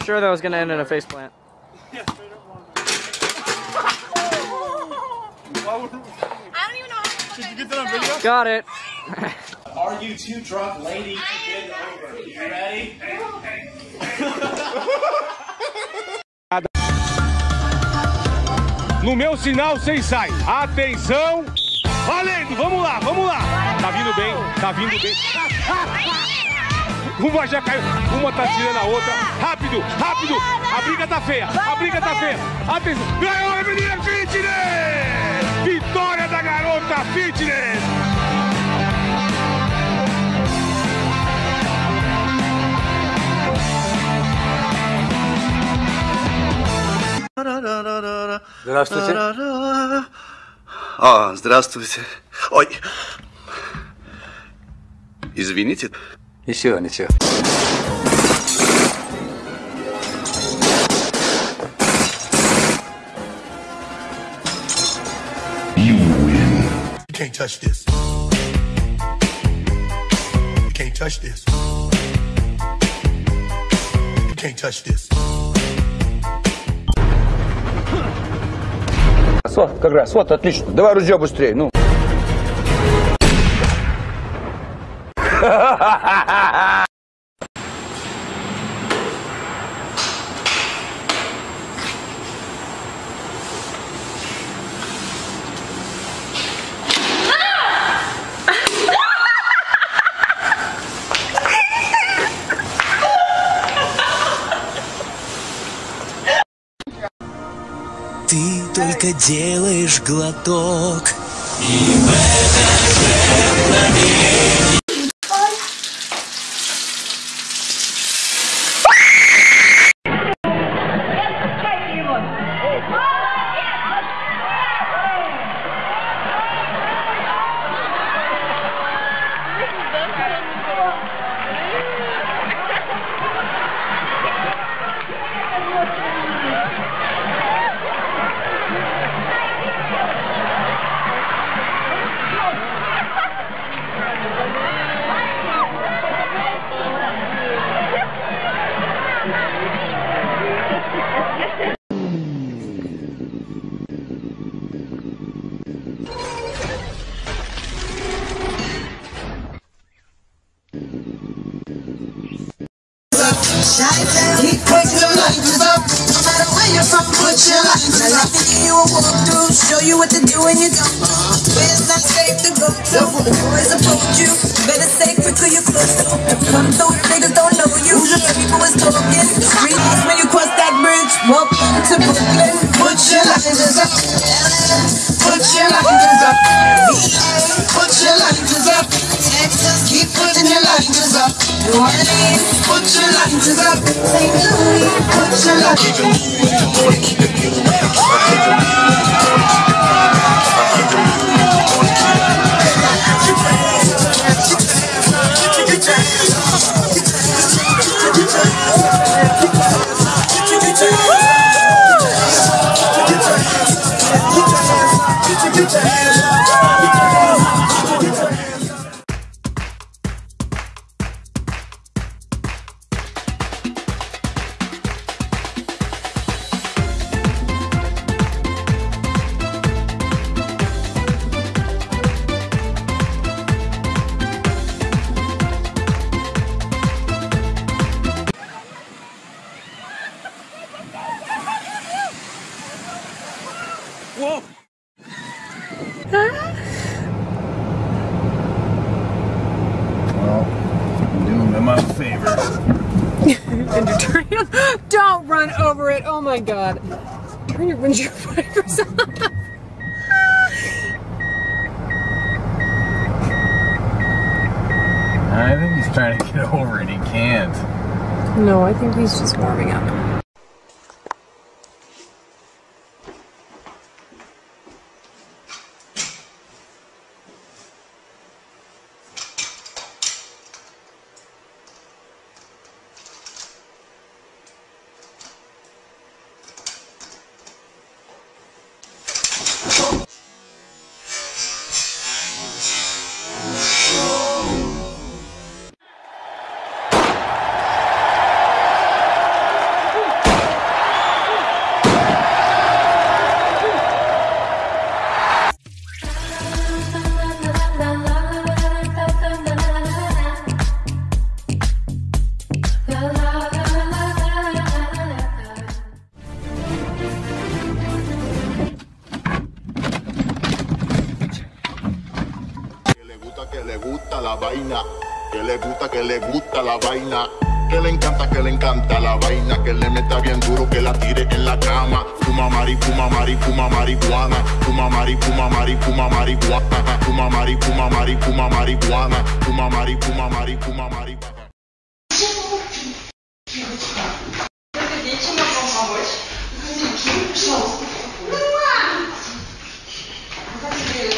for sure that was gonna end in a face plant. Yeah, straight up wrong. I don't even know how Did you get that on video? Got it. Are you two drunk ladies to bend over? You ready? No meu sinal, vocês saem. Atenção! Valendo! Vamos lá, vamos lá! Tá vindo bem, tá vindo bem. Uma já caiu, uma tá tirando a outra. Rápido, rápido! A briga tá feia, a briga tá feia. Atenção! Ganhou a menina Fitness! Vitória da garota Fitness! Здравствуйте. А, здравствуйте. Ой. Извините. Ничего, ничего. You can't touch this. You can't touch this. You can't touch this. Вот, как раз, вот, отлично. Давай ружье быстрее, ну. Ты только делаешь глоток. И в это же мгновение Lighters up. No matter where you're from, put your up. You through, show you what to do when you not safe to go to? The boys you, better. Come through, niggas don't know you. People is talking. When you cross that bridge, welcome to Brooklyn. Put your up. Put your up. Put your lighters up. Texas, keep putting your lighters up. New Orleans, put your life to the St. Louis, put your life to the and Don't run over it. Oh my god. Turn your windshield wipers off. I think he's trying to get over it. He can't. No, I think he's just warming up. Go! vaina. Que le gusta, que le gusta la vaina. Que le encanta, que le encanta la vaina. Que le meta bien duro, que la tire en la cama. Fuma mari, fuma mari, fuma marihuana. Fuma mari, fuma mari, fuma marihuana. Fuma mari, fuma mari, fuma marihuana. Fuma mari, fuma mari, fuma marihuana. Мама!